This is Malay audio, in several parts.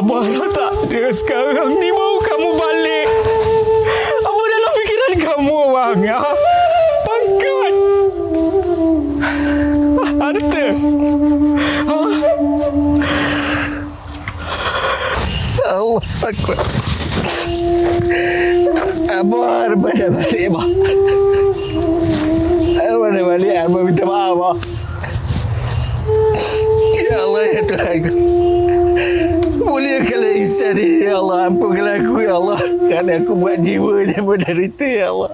Abah dah tak ada sekarang ni mau kamu balik. Apa dalam fikiran kamu abang ya? Pangkat. Harta. Ha? Allah Akbar. Abah mana balik abah. Abah mana balik abah minta maaf abah. Ya Allah ya Tuhan aku. Muliakanlah Ihsan ini ya Allah. Ampunkanlah aku ya Allah. Kerana aku buat jiwa yang menderita ya Allah.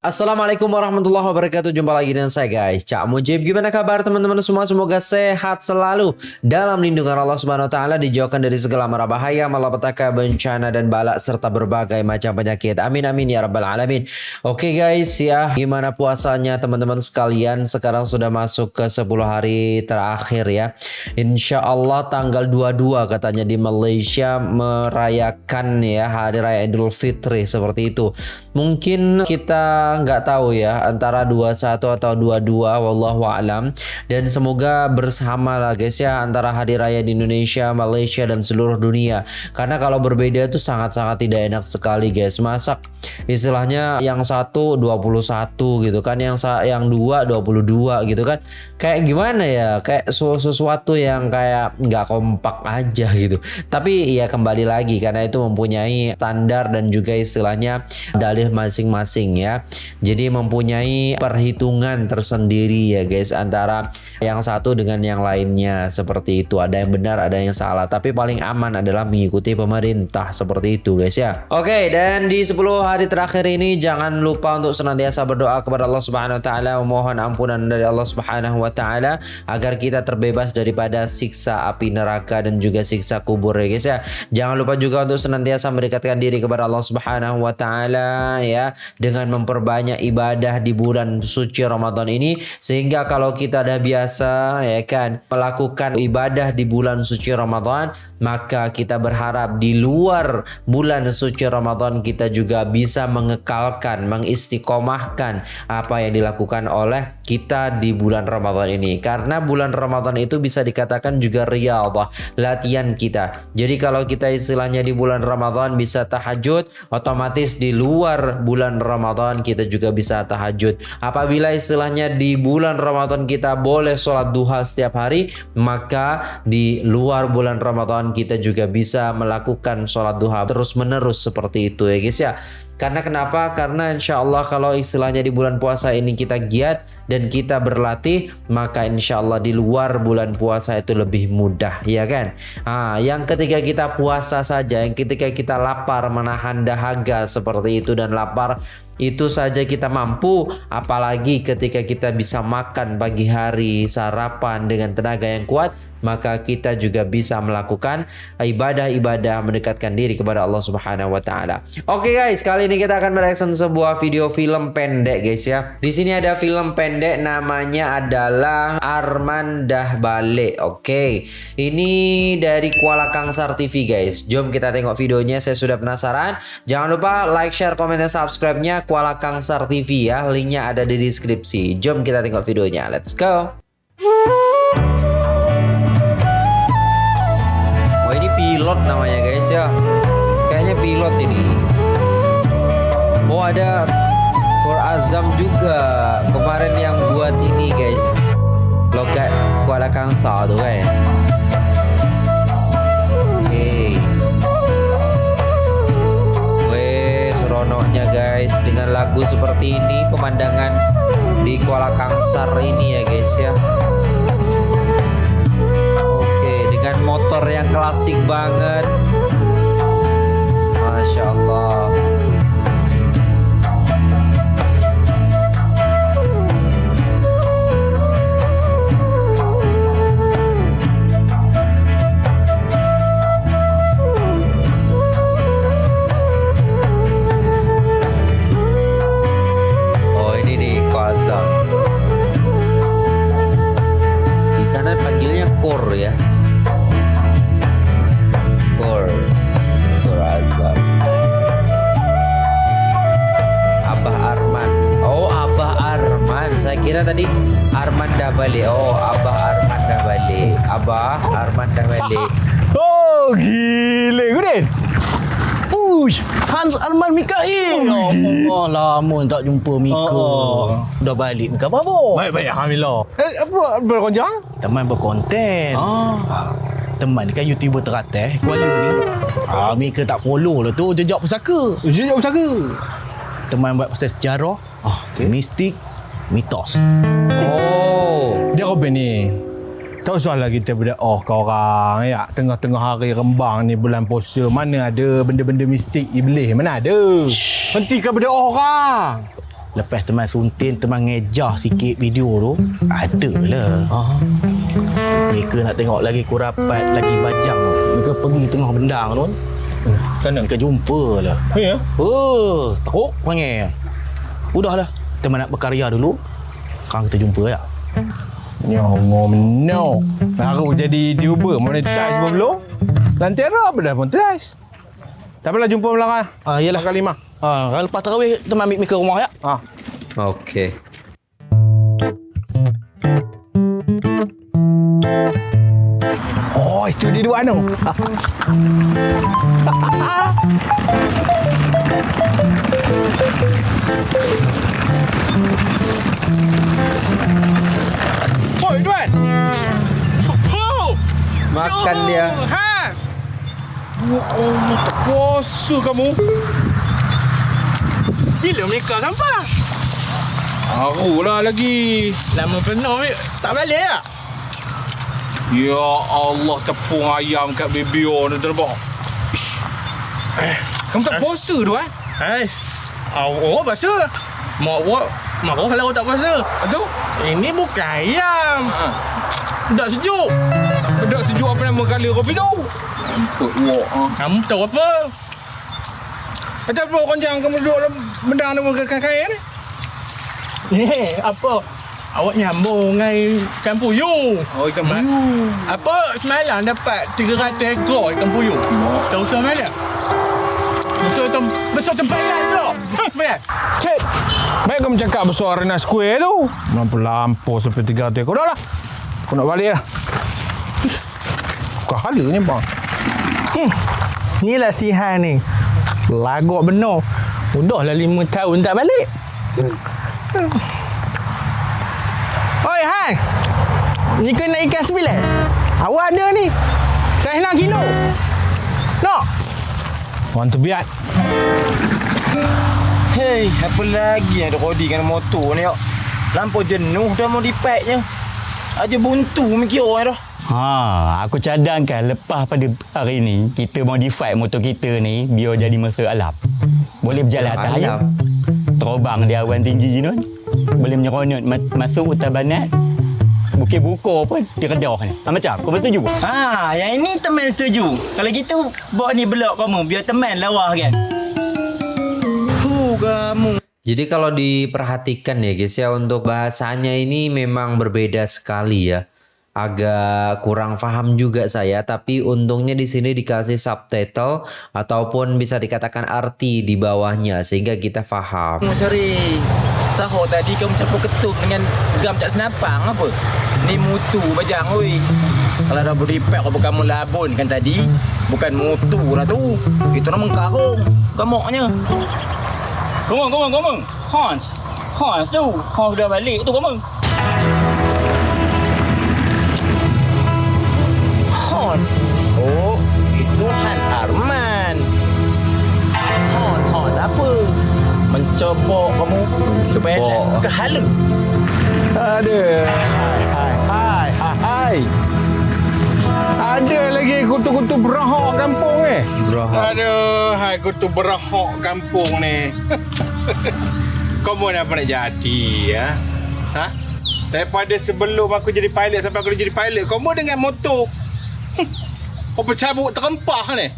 Assalamualaikum warahmatullahi wabarakatuh. Jumpa lagi dengan saya guys. Cak Mujib Gimana kabar teman-teman semua? Semoga sehat selalu Dalam lindungan Allah subhanahu wa ta'ala Dijauhkan dari segala mara bahaya Malapetaka, bencana dan balak Serta berbagai macam penyakit. Amin amin ya rabbal alamin. Oke guys ya Gimana puasanya teman-teman sekalian Sekarang sudah masuk ke 10 hari terakhir ya. Insya Allah tanggal 22 katanya di Malaysia Merayakan ya Hari Raya Idul Fitri Seperti itu. Mungkin kita nggak tahu ya antara 21 atau 22 wallahu alam dan semoga bersama lah guys ya antara hari raya di Indonesia, Malaysia dan seluruh dunia. Karena kalau berbeda itu sangat-sangat tidak enak sekali guys. Masak istilahnya yang satu 21 gitu kan, yang yang dua 22 gitu kan. Kayak gimana ya? Kayak sesuatu yang kayak nggak kompak aja gitu. Tapi ya kembali lagi karena itu mempunyai standar dan juga istilahnya dalih masing-masing ya. Jadi mempunyai perhitungan tersendiri ya guys antara yang satu dengan yang lainnya seperti itu. Ada yang benar, ada yang salah. Tapi paling aman adalah mengikuti pemerintah seperti itu guys ya. Oke, dan di 10 hari terakhir ini jangan lupa untuk senantiasa berdoa kepada Allah Subhanahu wa taala memohon ampunan dari Allah Subhanahu wa taala agar kita terbebas daripada siksa api neraka dan juga siksa kubur ya guys ya. Jangan lupa juga untuk senantiasa mendekatkan diri kepada Allah Subhanahu wa taala ya dengan memperbaiki banyak ibadah di bulan suci Ramadan ini sehingga kalau kita dah biasa ya kan melakukan ibadah di bulan suci Ramadan maka kita berharap di luar bulan suci Ramadan kita juga bisa mengekalkan mengistiqomahkan apa yang dilakukan oleh kita di bulan Ramadan ini. Karena bulan Ramadan itu bisa dikatakan juga riyadhah latihan kita. Jadi kalau kita istilahnya di bulan Ramadan bisa tahajud otomatis di luar bulan Ramadan kita kita juga bisa tahajud. Apabila istilahnya di bulan Ramadan kita boleh sholat duha setiap hari, maka di luar bulan Ramadan kita juga bisa melakukan sholat duha terus menerus seperti itu ya guys ya. Karena kenapa? Karena insya Allah kalau istilahnya di bulan puasa ini kita giat dan kita berlatih, maka insya Allah di luar bulan puasa itu lebih mudah, ya kan? Ah, yang ketika kita puasa saja, yang ketika kita lapar menahan dahaga seperti itu dan lapar itu saja kita mampu apalagi ketika kita bisa makan pagi hari sarapan dengan tenaga yang kuat maka kita juga bisa melakukan ibadah-ibadah mendekatkan diri kepada Allah Subhanahu wa taala. Oke okay guys, kali ini kita akan mereaction sebuah video film pendek guys ya. Di sini ada film pendek namanya adalah Arman Dah Balik. Oke. Okay. Ini dari Kuala Kangsar TV guys. Jom kita tengok videonya. Saya sudah penasaran. Jangan lupa like, share, komen dan subscribe-nya Kuala Kangsar TV ya. Linknya ada di deskripsi. Jom kita tengok videonya. Let's go. pilot namanya guys ya kayaknya pilot ini oh ada for Azam juga kemarin yang buat ini guys. Logat Kuala Kangsa tuh kan okay. weh seronoknya guys dengan lagu seperti ini pemandangan di Kuala Kangsar ini ya guys ya. Dengan motor yang klasik banget Mikail. Oh, lama tak jumpa Mika. Oh. Dah balik. Mika apa? Baik-baik, Alhamdulillah. Eh, apa berkonjang? Teman berkonten. Ah. Teman ni kan YouTuber teratas Kuala ni. Ah, Mika tak follow lah tu jejak pusaka. Jujur usaha. Teman buat pasal sejarah, ah, okay. mistik, mitos. Oh. Dia apa ni? Tak usahlah kita berdoa ke orang ya. Tengah-tengah hari rembang ni bulan puasa. Mana ada benda-benda mistik iblis? Mana ada? Hentikan berdoa orang. Lepas teman suntin, teman ngejah sikit video tu, ada lah. Ah. Mika nak tengok lagi kurapat, lagi bajang. Mika pergi tengah bendang tu. Sana. Mika jumpa lah. Ya. Oh, teruk panggil. Udahlah, teman nak berkarya dulu. Sekarang kita jumpa ya. Ya Allah, no. Baru jadi YouTuber monetize pun belum. Lantera apa dah monetize? Tak apalah jumpa belakang. Ah, yalah. Kali lima. Ha, kalau lepas tarawih teman ambil Mika rumah ya. Ah. Okey. Oh, itu dia dua anu. Oi, Oh, Makan dia. ha. Ya Allah, tak puasa kamu. Bila mereka sampai? Barulah lagi. Lama penuh, Mik. tak balik tak? Ya Allah, tepung ayam kat BBO ni terbang. Ish. Eh, kamu tak puasa tu eh? Hai. Awak puasa. Mak awak marah kalau awak tak puasa. Aduh. Ini bukan ayam. Ha. Tak sejuk. Sedap sejuk apa nama kali kopi tu? Ampun wak ha. Kamu tahu apa? Macam apa konjang kamu duduk dalam benda nama kain ni? Ni, apa? Awak nyambung dengan ikan puyuh. Oh ikan mat. Apa semalam dapat 300 ekor ikan puyuh? Tahu usah mana? Besar tem besar tempat lain pula. Baik. Cik. Kamu cakap besar arena square tu. Lampu-lampu sampai tiga ekor. Dah lah. Aku nak balik lah. Ish, Bukan hala ni bang. Ni lah si Han ni. Lagak benar. Udah lah lima tahun tak balik. Oi Han. Ni kena ikan sembilan. Awak ada ni. Saya nak kilo. Nak? Want to biat. Hei, apa lagi yang ada Rodi kena motor ni, yuk? Lampu jenuh dah mau dipeknya. Aja buntu mikir orang dah. Ha, aku cadangkan lepas pada hari ni kita modify motor kita ni biar jadi mesra alam. Boleh berjalan atas air. Alam. Terbang di awan tinggi ni. Boleh menyeronok ma- masuk hutan banat. Bukit buka pun di Kedah ni. Ha, macam kau setuju? Ha, yang ini teman setuju. Kalau gitu, bawa ni belok kamu biar teman lawa kan. Kamu. Jadi kalau diperhatikan ya guys ya untuk bahasanya ini memang berbeda sekali ya. Agak kurang paham juga saya tapi untungnya di sini dikasih subtitle ataupun bisa dikatakan arti di bawahnya sehingga kita paham. Sorry. Sahur tadi kamu campur ketum dengan gam tak senapang apa? Ni mutu bajang oi. Kalau dah beri pek apa kamu labun kan tadi? Bukan mutu lah tu. Itu nama karung. Gamoknya. Komong, komong, komong. Hans. Hans tu. Hans dah balik tu komong. Hon. Oh, itu Han Arman. Hon, Hon apa? Mencopok kamu supaya Mencopok. nak ke hala. Ada. Hai, hai, hai, hai, hai. Ada lagi kutu-kutu berahok kampung ni. Gerahak. Aduh, hai aku tu berahok kampung ni. Kamu nak apa nak jadi ya? Ha? Daripada sebelum aku jadi pilot sampai aku jadi pilot, kamu dengan motor. Apa cabut terempah ni?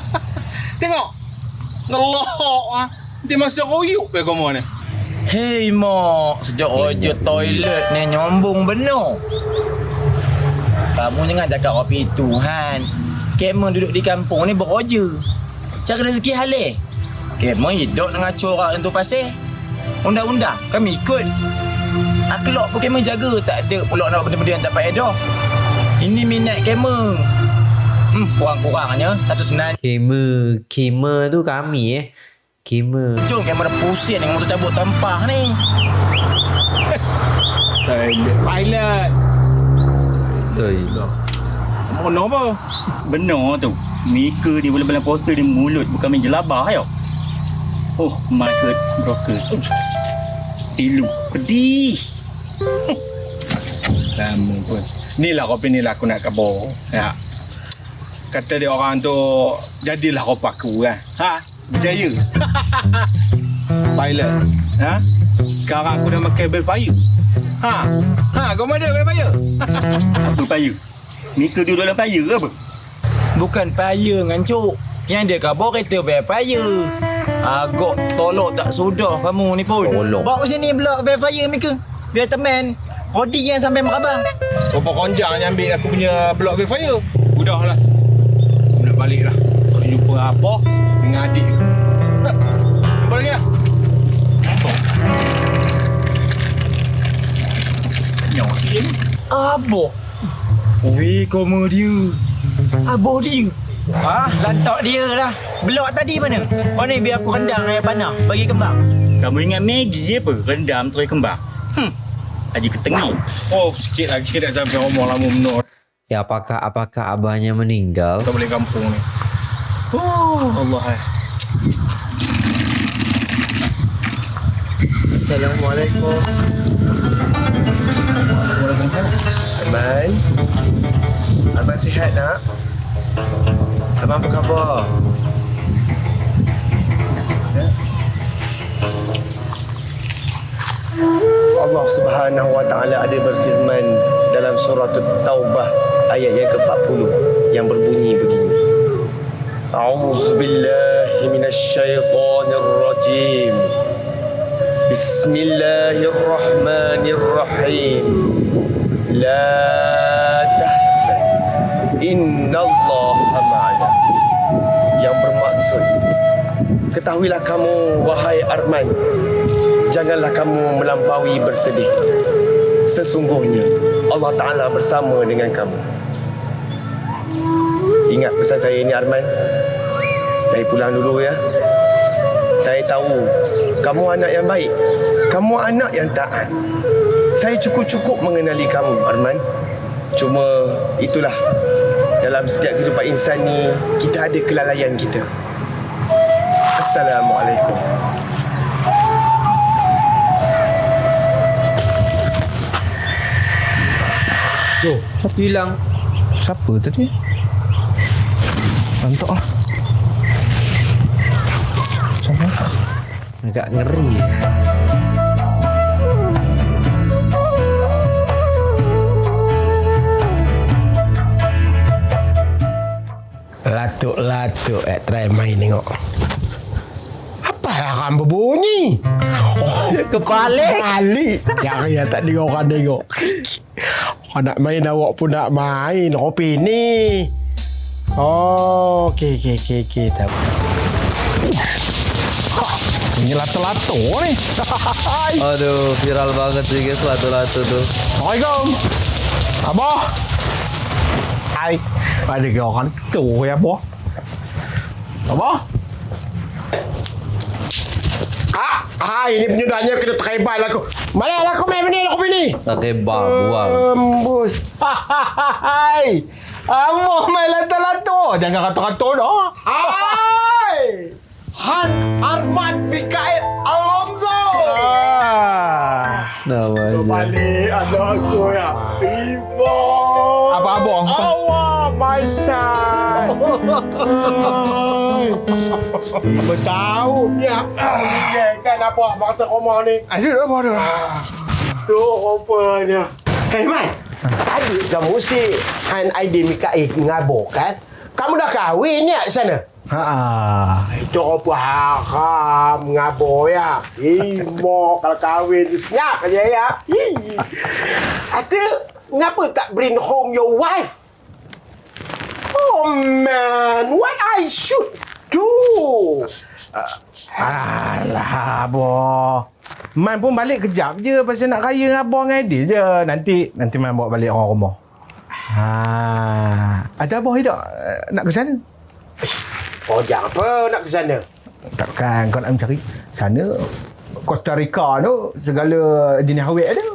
Tengok. Ngelohok ah. Dia masa royuk pe kamu ni. Hei mak, sejak roja toilet ni nyombong benar. Kamu jangan cakap kopi itu, Han. Kemon duduk di kampung ni beroja. Cari rezeki halal. Kemon hidup dengan corak tu pasal. Undang-undang, kami ikut. Akhlak pun kemon jaga. Tak ada pula nak benda-benda yang tak payah dah. Ini minat gamer. Hmm, kurang-kurangnya satu sebenarnya. Gamer, gamer tu kami eh. Gamer. Jom kamera pusing dengan motor cabut tempah ni. Pilot. Betul. Mana apa? Benar tu. Mika di bulan-bulan puasa di mulut bukan main jelabah ya. Oh, market broker. Pilu. Pedih. Lama pun. Ni lah kopi ni lah aku nak kabur. Ya. Kata dia orang tu, jadilah kopi aku kan. Ha? Berjaya. Pilot. Ha? Sekarang aku dah makan Belfire. Ha? Ha? Kau mana Belfire? Apa payah? Mika duduk dalam payah ke apa? Bukan payah ngancuk. Yang dia kabur kereta bayar payah. Agak tolok tak sudah kamu ni pun. Tolok. Bawa sini blok bayar payah Mika. Biar teman. Kodi yang sampai makabang. Berapa konjang yang ambil aku punya blok Belfire? Udahlah. Aku nak balik lah. Kalau jumpa apa dengan adik aku. Aboh. Weh, koma dia. Aboh dia. Ah, lantak dia lah. Blok tadi mana? Mana biar aku rendang air panah bagi kembang. Kamu ingat Maggie apa? Rendam terus kembang. Hmm. Haji ketengih. Oh, sikit lagi dah sampai rumah lama menur. Ya apakah apakah abahnya meninggal? Kita balik kampung ni. Oh, Allah eh. Assalamualaikum. Arman. Arman sihat nak? Arman apa khabar? Allah Subhanahu wa taala ada berfirman dalam surah Taubah ayat yang ke-40 yang berbunyi begini. A'udzu billahi rajim. Bismillahirrahmanirrahim. La tahzan. Innallaha ma'ana. Yang bermaksud Ketahuilah kamu wahai Arman Janganlah kamu melampaui bersedih. Sesungguhnya Allah Ta'ala bersama dengan kamu. Ingat pesan saya ini Arman? Saya pulang dulu ya. Saya tahu Kamu anak yang baik Kamu anak yang taat Saya cukup-cukup mengenali kamu Arman Cuma itulah Dalam setiap kehidupan insan ni Kita ada kelalaian kita Assalamualaikum Oh, siapa hilang? Siapa tadi? Lantak lah. Siapa? Agak ngeri. Latuk-latuk eh try main tengok Apa yang akan berbunyi? Oh, Kepala. kali Yang yang tak ada orang tengok Orang nak main awak pun nak main Kopi ni Oh, okey, okey, okey, okey. Tahu. Ini lato-lato ni. Aduh, viral banget sih guys latu-latu tuh. Assalamualaikum. Abah. Hai. Ada ke orang suruh ya, Abah? Abah? Ah, ah, ini penyudahnya kena terhebat lah aku. Mana lah kau main ni, kopi ni? Pakai babuang. Amboi. Hai. Abah main lato-lato. Jangan kata-kata dah. Hai! Han Arman Mikael Alonso. Ah. Namanya. Balik anak aku ya. Ibu. Apa abang? Awak, my son. Bertahun ya. Kan apa masa koma ni? Ada dah apa dah? Tu rupanya. Hei, Mai. Adik kamu si Han Aidin Mikael ngabur kan? Kamu dah kahwin ya di sana? Ha. Itu apa haram ngabur ya. Imo kalau kahwin senyap aja ya. Hi. Ate, ngapa tak bring home your wife? Oh man, what I should do? Alah, abah. Man pun balik kejap je pasal nak raya dengan abang dengan Adil je. Nanti nanti Man bawa balik orang rumah. Ha. Ada apa hidup eh, nak ke sana? Projek apa nak ke sana? Takkan kau nak mencari sana Costa Rica tu segala jenis awet ada.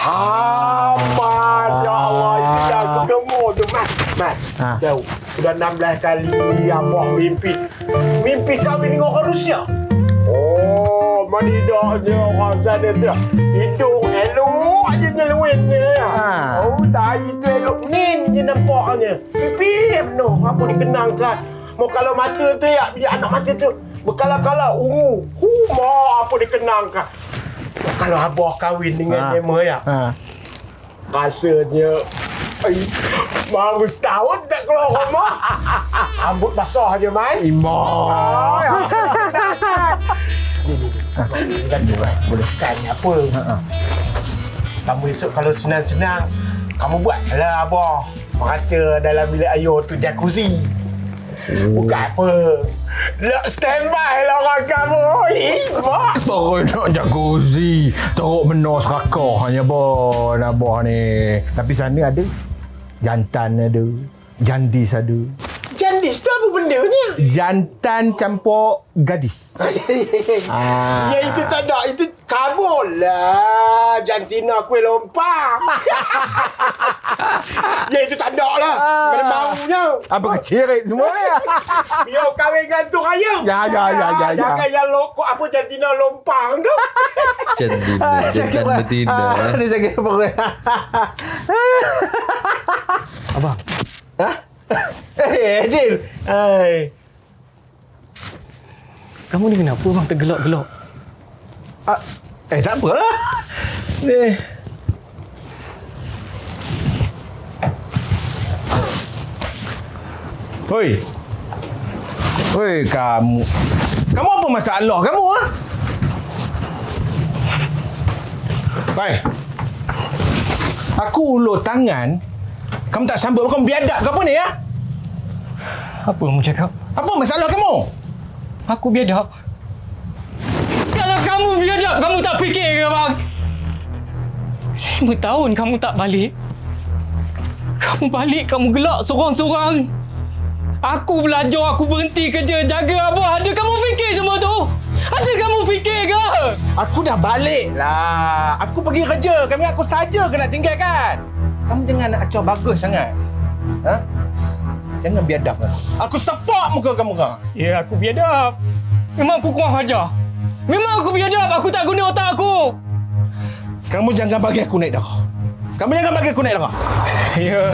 Amat ya Allah yang aku gemuk tu Mat Mat Ha. Jauh. Sudah 16 kali Abah mimpi. Mimpi kahwin dengan orang Rusia. Oh Manidaknya orang sana tu. Hidung elok aja nyeluinnya Ha. Oh dahi tu elok. Nin je nampaknya. Pipi penuh. Apa dikenangkan? Mau kalau mata tu ya Bila anak mata tu. Berkala-kala ungu. Huma apa dikenangkan? Kalau abah kahwin dengan Ha. Emma ya. Ha. Rasanya Ay, Baru setahun tak keluar rumah Rambut basah je Mai Imbang. Boleh Kan apa Kamu esok kalau senang-senang Kamu buat lah abah Merata dalam bilik ayah tu jacuzzi Bukan apa Nak standby lah orang kamu Eh, mak Teruk nak jacuzzi. Teruk benar serakah hanya bon abah ni. Tapi sana ada jantan ada. Jandis ada. Jandis tu apa benda ni? Jantan campur gadis. Ah. Ya itu tak ada Itu kabul lah Jantina kuih lompang Ya itu tak ada lah Mana baunya Apa kecirit semua ni? Biar kahwin dengan tu raya Ya, ya, ya, ya, ya. Jangan yang lokok Apa jantina lompang tu Jantina, jantan betina. Ah, Dia sakit perut. Abang, Eh, Adil. Hai. kamu ni kenapa bang tergelak-gelak? Ah, eh, tak apalah. Ni. Hoi. Hoi, kamu. Kamu apa masalah kamu, ha? Hai. Aku ulur tangan. Kamu tak sambut kamu biadab ke apa ni, ya? Apa kamu cakap? Apa masalah kamu? Aku biadab. Kalau kamu biadab, kamu tak fikir ke bang? Lima tahun kamu tak balik. Kamu balik, kamu gelak seorang-seorang. Aku belajar, aku berhenti kerja, jaga abah. Ada kamu fikir semua tu? Ada kamu fikir ke? Aku dah balik lah. Aku pergi kerja. Kami aku saja kena tinggalkan. Kamu jangan nak acau bagus sangat. Ha? Jangan biadab lah. Aku sepak muka kamu kau. Ya, aku biadab. Memang aku kurang ajar. Memang aku biadab. Aku tak guna otak aku. Kamu jangan bagi aku naik darah. Kamu jangan bagi aku naik darah. Ya,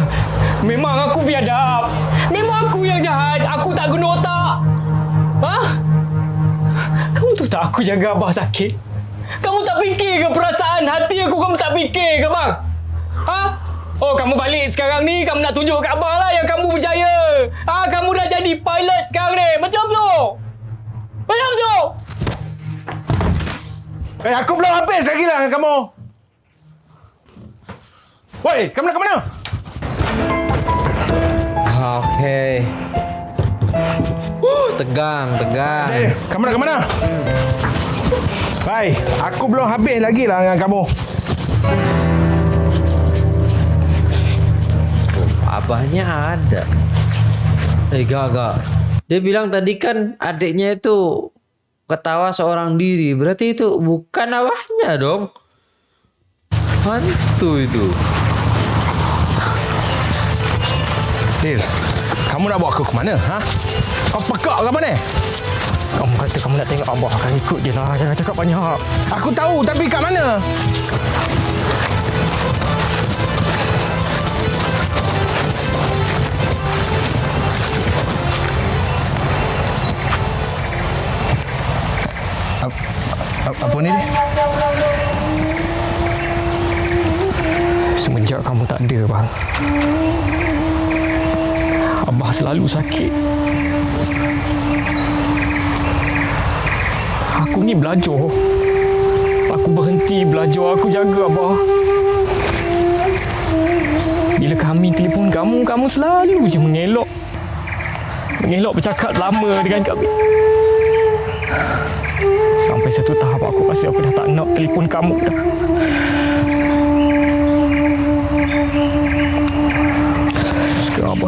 memang aku biadab. Memang aku yang jahat. Aku tak guna otak. Ha? Kamu tu tak aku jaga abah sakit? Kamu tak fikir ke perasaan hati aku kamu tak fikir ke bang? Ha? Oh kamu balik sekarang ni kamu nak tunjuk kat abah lah yang kamu berjaya. Ah kamu dah jadi pilot sekarang ni. Macam tu. Macam tu. Eh, aku belum habis lagi lah dengan kamu. Woi, kamu nak ke mana? Okey. Uh, tegang, tegang. Eh, kamu nak ke mana? Hai, aku belum habis lagi lah dengan kamu. Abahnya ada. Eh, gak, gak. Dia bilang tadi kan adiknya itu ketawa seorang diri. Berarti itu bukan abahnya dong. Hantu itu. Dil, kamu nak bawa aku ke mana? Ha? Kau pekak ke mana? Kamu kata kamu nak tengok abah akan ikut je lah. Jangan cakap banyak. Aku tahu tapi kat mana? Ap- ap- Apa ni? Semenjak kamu tak ada bang. Abah selalu sakit. Aku ni belajar. Aku berhenti belajar. Aku jaga Abah. Bila kami telefon kamu Kamu selalu je mengelak Mengelak bercakap lama dengan kami Sampai satu tahap aku rasa aku dah tak nak telefon kamu dah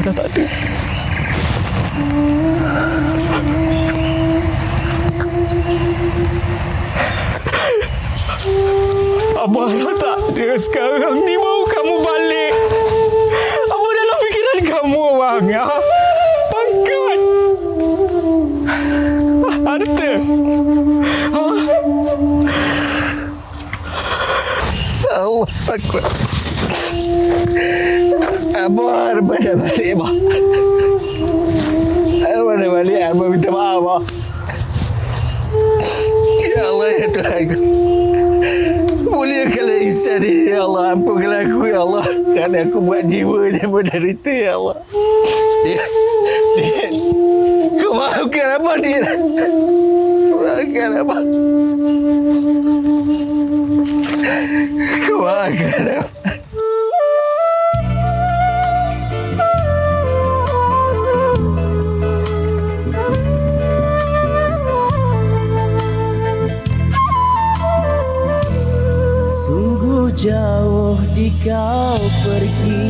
dah tak ada. Abah dah tak ada sekarang ni mau kamu balik. Apa dalam fikiran kamu bang ya? Pangkat. Harta. Allah Akbar. Abah Arman dah balik, Abah. Arman dah balik, Arman minta maaf, Abah. Ya Allah, ya Tuhan. Muliakanlah Ihsan ini, ya Allah. Ampunkanlah aku, ya Allah. Kerana aku buat jiwa yang menderita, ya Allah. Dia, dia, kau maafkan Abah, dia. Maafkan Abah. Sungguh jauh di kau pergi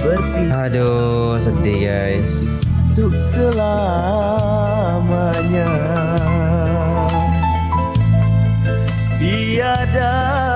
Berpisah Aduh, sedih guys. untuk selamanya Tiada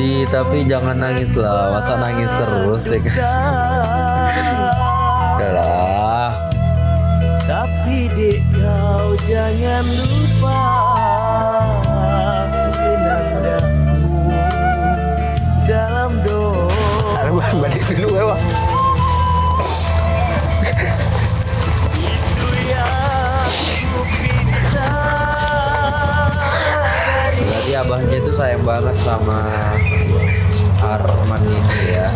Sedih tapi jangan nangis lah. Masa nangis terus ya kan? Lah. tapi dek kau jangan lupa dalam doa balik dulu, Abah. Abahnya itu sayang banget sama Arman ini ya.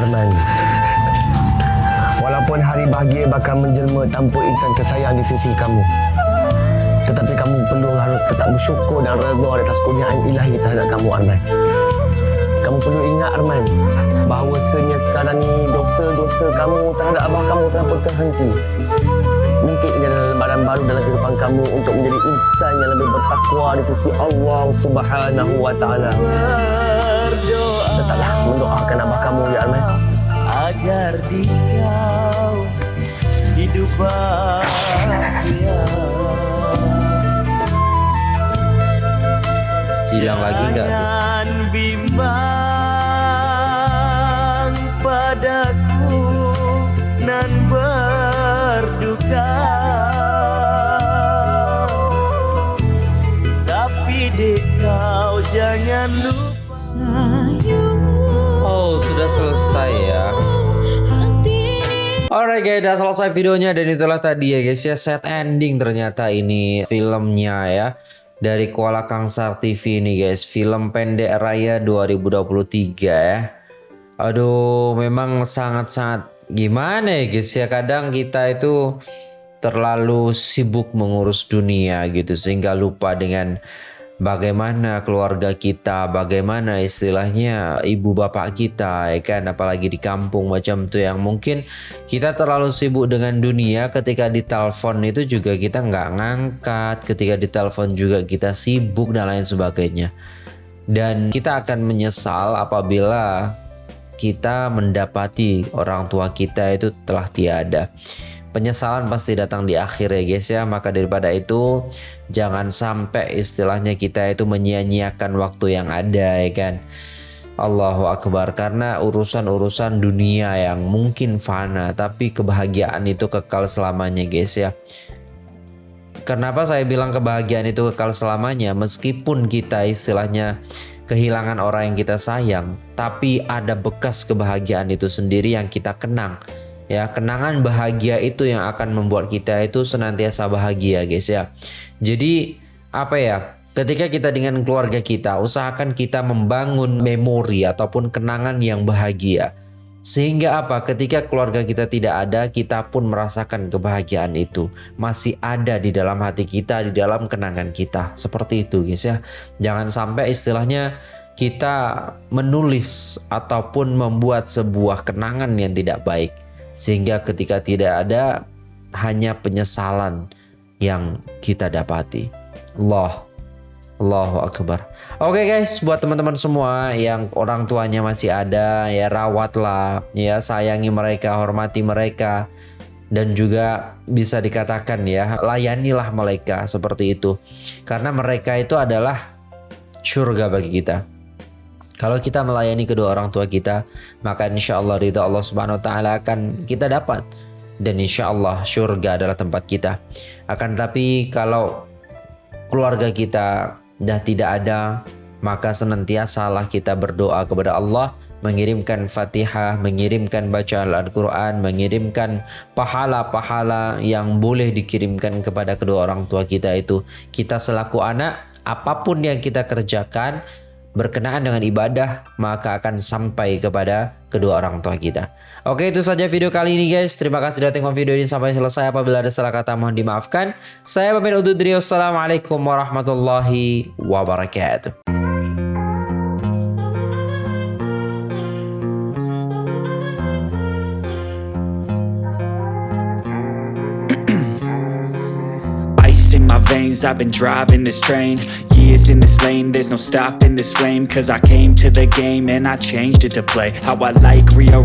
Arman Walaupun hari bahagia bakal menjelma tanpa insan tersayang di sisi kamu Tetapi kamu perlu harus tetap bersyukur dan redha atas kurniaan ilahi terhadap kamu Arman Kamu perlu ingat Arman Bahawasanya sekarang ni dosa-dosa kamu terhadap abah kamu telah pun terhenti Mungkin ini adalah lembaran baru dalam kehidupan kamu untuk menjadi insan yang lebih bertakwa di sisi Allah Subhanahu wa taala. berdoa Tetaplah mendoakan abah kamu ya Arman. agar di kau hidup bahagia Hilang lagi nggak? tuh? Jangan bimbang Tapi Oh, sudah selesai ya. Alright guys, udah selesai videonya dan itulah tadi ya guys ya set ending ternyata ini filmnya ya dari Kuala Kangsar TV ini guys film pendek raya 2023 ya. Aduh, memang sangat-sangat gimana ya guys ya kadang kita itu terlalu sibuk mengurus dunia gitu sehingga lupa dengan bagaimana keluarga kita, bagaimana istilahnya ibu bapak kita, ya kan, apalagi di kampung macam tuh yang mungkin kita terlalu sibuk dengan dunia ketika ditelepon itu juga kita nggak ngangkat, ketika ditelepon juga kita sibuk dan lain sebagainya. Dan kita akan menyesal apabila kita mendapati orang tua kita itu telah tiada. penyesalan pasti datang di akhir ya guys ya. Maka daripada itu jangan sampai istilahnya kita itu menyia-nyiakan waktu yang ada ya kan? Allahu Akbar. Karena urusan-urusan dunia yang mungkin fana tapi kebahagiaan itu kekal selamanya guys ya. Kenapa saya bilang kebahagiaan itu kekal selamanya? Meskipun kita istilahnya kehilangan orang yang kita sayang tapi ada bekas kebahagiaan itu sendiri yang kita kenang. Ya kenangan bahagia itu yang akan membuat kita itu senantiasa bahagia guys ya. Jadi apa ya? Ketika kita dengan keluarga kita usahakan kita membangun memori ataupun kenangan yang bahagia sehingga apa? Ketika keluarga kita tidak ada kita pun merasakan kebahagiaan itu. Masih ada di dalam hati kita di dalam kenangan kita. Seperti itu guys ya. Jangan sampai istilahnya kita menulis ataupun membuat sebuah kenangan yang tidak baik. Sehingga ketika tidak ada hanya penyesalan yang kita dapati. Allah Allahu Akbar. Oke guys buat teman-teman semua yang orang tuanya masih ada ya rawatlah ya sayangi mereka hormati mereka dan juga bisa dikatakan ya layanilah mereka seperti itu. Karena mereka itu adalah surga bagi kita. Kalau kita melayani kedua orang tua kita, maka insya Allah ridha Allah Subhanahu Wa Taala akan kita dapat. Dan insya Allah surga adalah tempat kita. Akan tetapi kalau keluarga kita dah tidak ada, maka senantiasalah kita berdoa kepada Allah mengirimkan Fatihah, mengirimkan bacaan Al-Quran, mengirimkan pahala-pahala yang boleh dikirimkan kepada kedua orang tua kita itu. Kita selaku anak, apapun yang kita kerjakan, berkenaan dengan ibadah maka akan sampai kepada kedua orang tua kita. Oke itu saja video kali ini guys. Terima kasih sudah tengok video ini sampai selesai. Apabila ada salah kata mohon dimaafkan. Saya pamit undur diri. Wassalamualaikum warahmatullahi wabarakatuh. I've been driving this train Years in this lane, there's no stopping this flame Cause I came to the game and I changed it to play How I like, rearrange